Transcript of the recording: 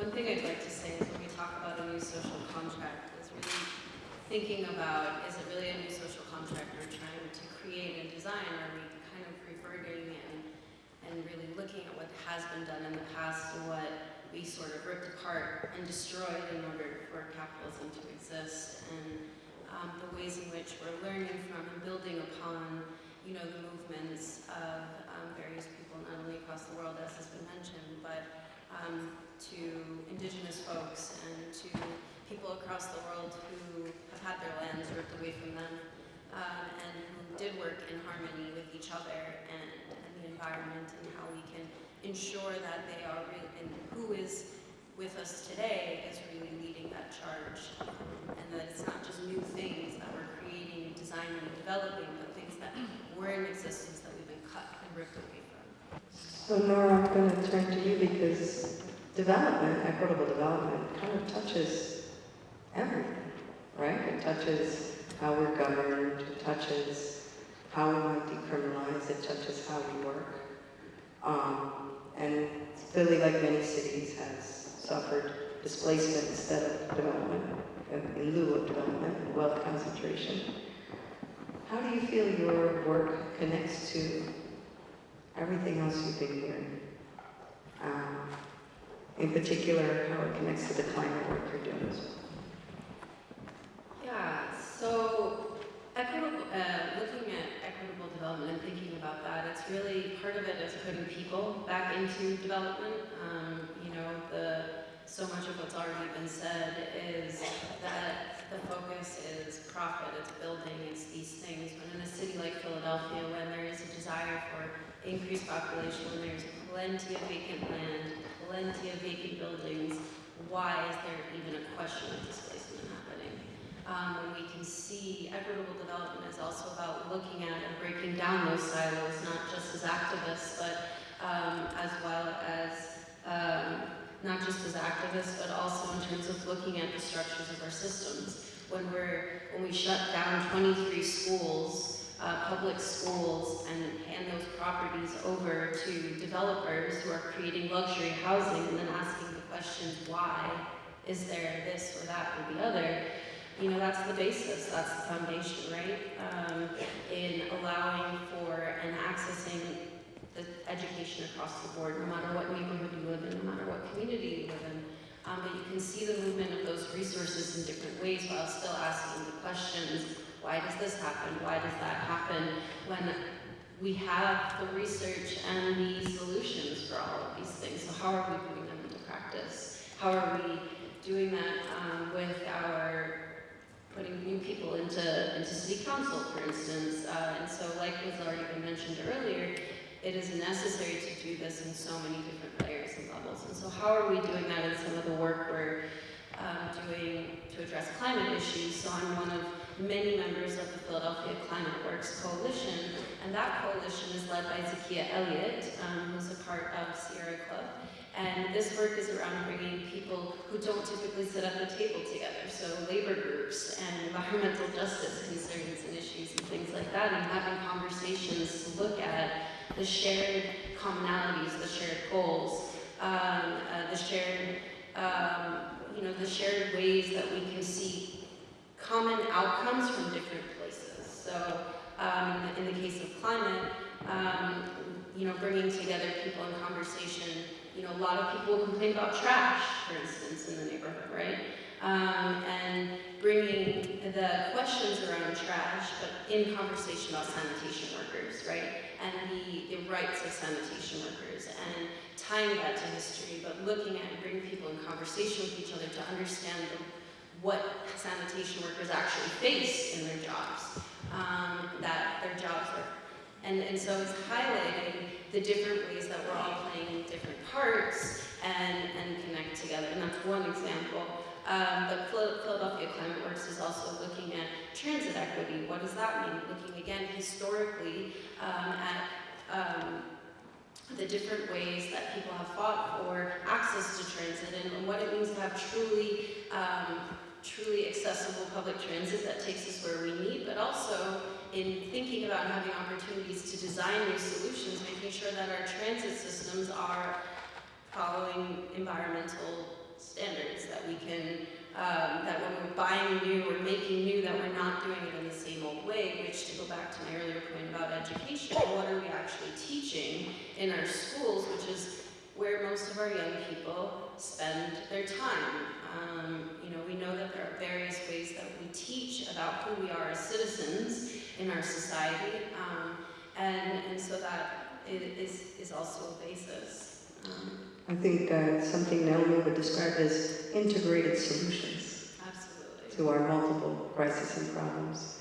one thing I'd like to say is when we talk about a new social contract, is really thinking about, is it really a new social contract we're trying to create and design? Are we kind of reverting and, and really looking at what has been done in the past and what we sort of ripped apart and destroyed in order for capitalism to exist? And um, the ways in which we're learning from and building upon, you know, the movements of um, various people, not only across the world, as has been mentioned, but um, to indigenous folks and to people across the world who have had their lands ripped away from them um, and who did work in harmony with each other and, and the environment and how we can ensure that they are real and who is with us today is really leading that charge and that it's not just new things that we're creating designing and developing but things that were in existence that we've been cut and ripped away. So Nora, I'm going to turn to you because development, equitable development, kind of touches everything, right? It touches how we're governed, it touches how we might decriminalize, it touches how we work. Um, and Philly, like many cities, has suffered displacement instead of development, in lieu of development, wealth concentration. How do you feel your work connects to everything else you've been hearing? Um, in particular, how it connects to the climate work you're doing. Yeah, so equitable, uh, looking at equitable development and thinking about that, it's really part of it is putting people back into development. Um, you know, the so much of what's already been said is that the focus is profit, it's building, it's these things. But in a city like Philadelphia, when there is a desire for increased population, when there's plenty of vacant land, plenty of vacant buildings, why is there even a question of displacement happening? Um, when we can see equitable development is also about looking at and breaking down those silos, not just as activists, but um, as well as, um, not just as activists, but also in terms of looking at the structures of our systems. When we're, when we shut down 23 schools, uh, public schools and hand those properties over to developers who are creating luxury housing and then asking the questions why is there this or that or the other, you know, that's the basis, that's the foundation, right? Um, in allowing for and accessing the education across the board, no matter what neighborhood you live in, no matter what community you live in. Um, but you can see the movement of those resources in different ways while still asking the questions why does this happen? Why does that happen? When we have the research and the solutions for all of these things. So how are we putting them into practice? How are we doing that um, with our putting new people into, into city council, for instance? Uh, and so like was already been mentioned earlier, it is necessary to do this in so many different layers and levels. And so how are we doing that in some of the work we're um, doing to address climate issues? So I'm one of many members of the Philadelphia Climate Works Coalition, and that coalition is led by Zakia Elliott, um, who's a part of Sierra Club. And this work is around bringing people who don't typically sit at the table together, so labor groups and environmental justice concerns and issues and things like that, and having conversations to look at the shared commonalities, the shared goals, um, uh, the shared, um, you know, the shared ways that we can see common outcomes from different places. So um, in the case of climate, um, you know, bringing together people in conversation, you know, a lot of people complain about trash, for instance, in the neighborhood, right? Um, and bringing the questions around trash, but in conversation about sanitation workers, right? And the, the rights of sanitation workers, and tying that to history, but looking at and bringing people in conversation with each other to understand the what sanitation workers actually face in their jobs, um, that their jobs are. And, and so it's highlighting the different ways that we're all playing different parts and, and connect together. And that's one example. Um, but Philadelphia Climate Works is also looking at transit equity. What does that mean? Looking again historically um, at um, the different ways that people have fought for access to transit and, and what it means to have truly um, truly accessible public transit that takes us where we need, but also in thinking about having opportunities to design new solutions, making sure that our transit systems are following environmental standards, that we can, um, that when we're buying new or making new, that we're not doing it in the same old way, which to go back to my earlier point about education, what are we actually teaching in our schools, which is where most of our young people spend their time. Um, you know, we know that there are various ways that we teach about who we are as citizens in our society, um, and, and so that is, is also a basis. Um, I think uh, something Naomi would describe as integrated solutions absolutely. to our multiple crises and problems.